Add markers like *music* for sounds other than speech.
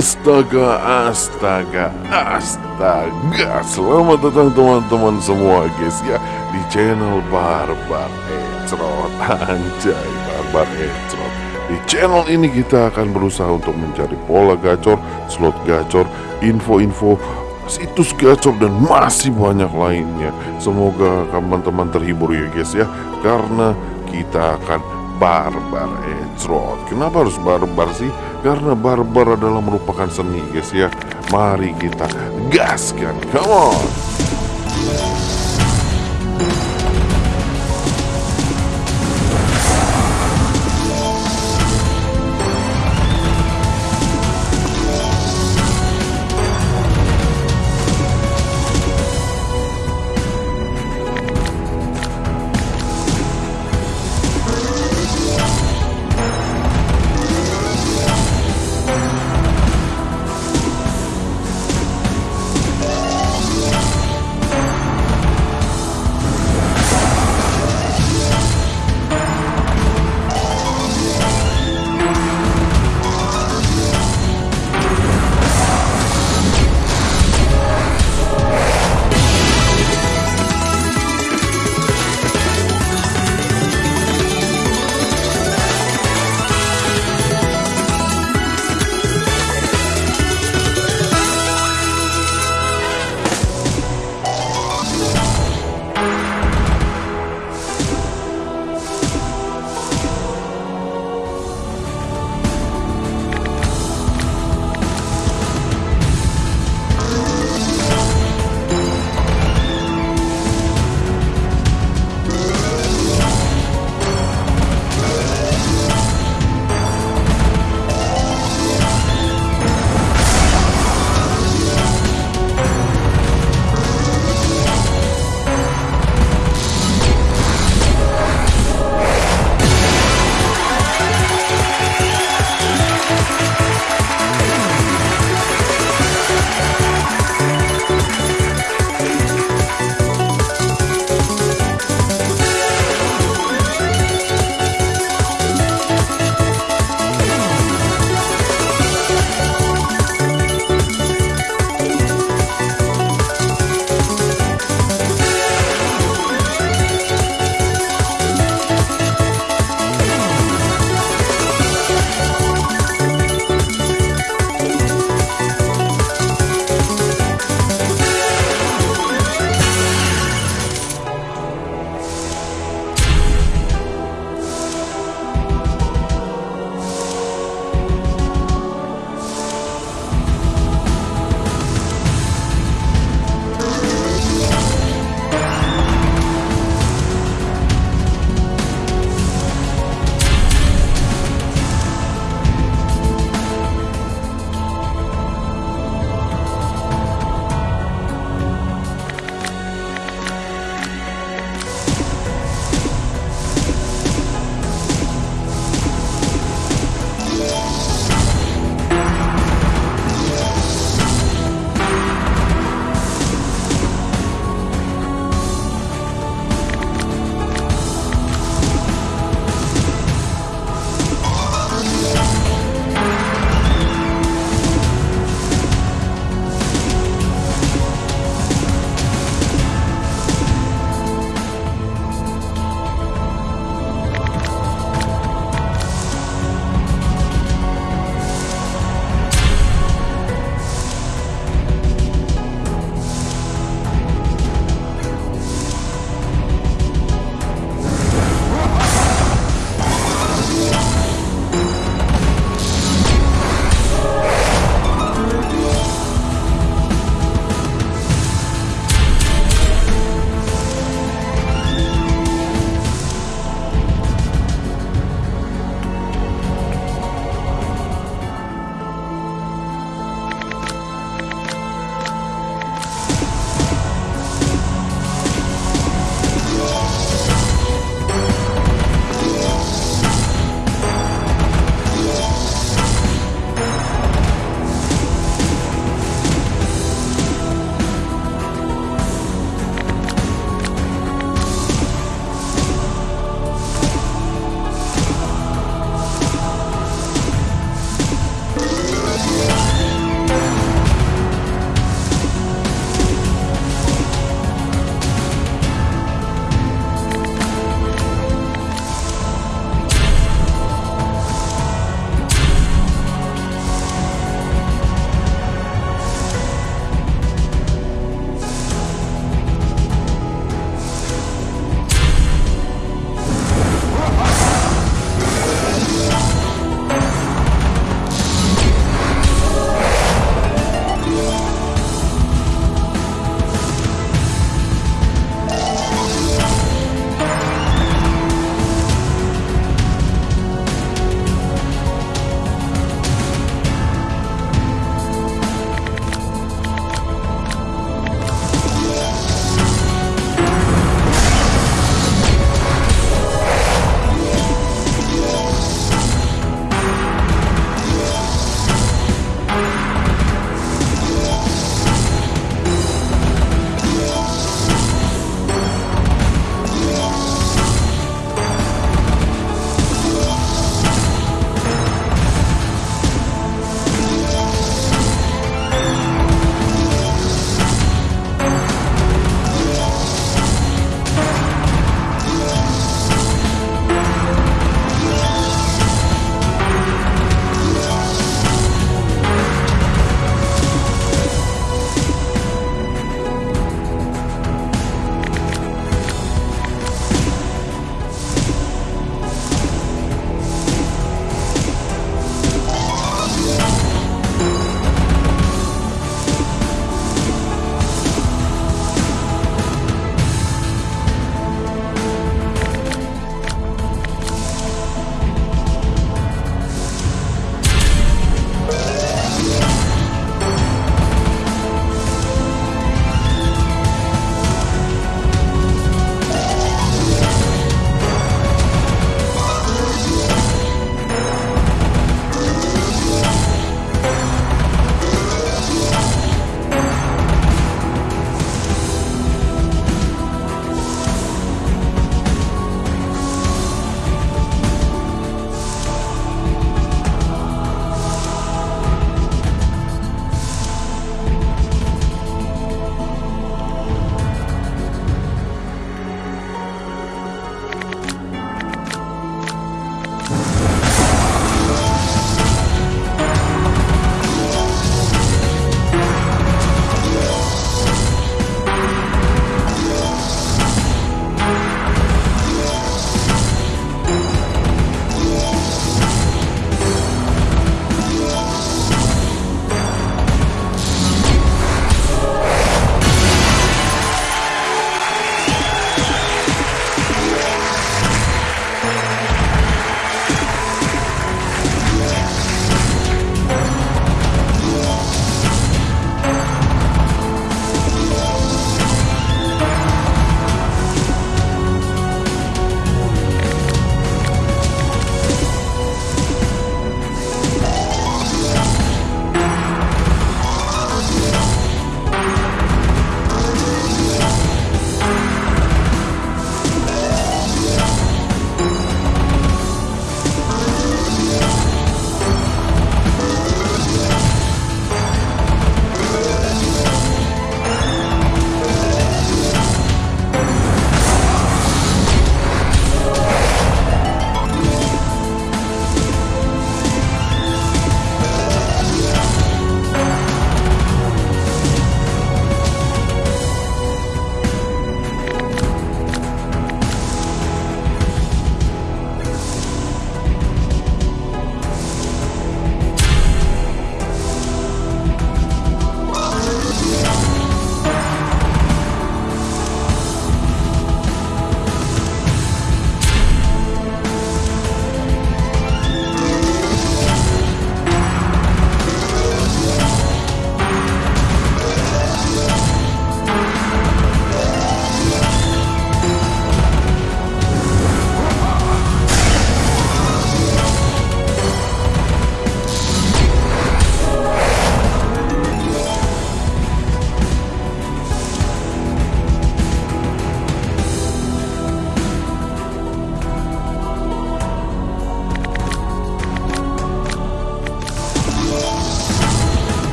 Astaga, astaga, astaga. Selamat datang teman-teman semua guys ya Di channel Barbar Ecrot *laughs* Anjay, Barbar Ecrot Di channel ini kita akan berusaha untuk mencari pola gacor Slot gacor, info-info situs gacor dan masih banyak lainnya. Semoga teman-teman terhibur ya guys ya Karena kita akan barbar Ecrot Kenapa harus barbar sih? Karena barbar adalah merupakan seni guys ya. Mari kita gaskan Come on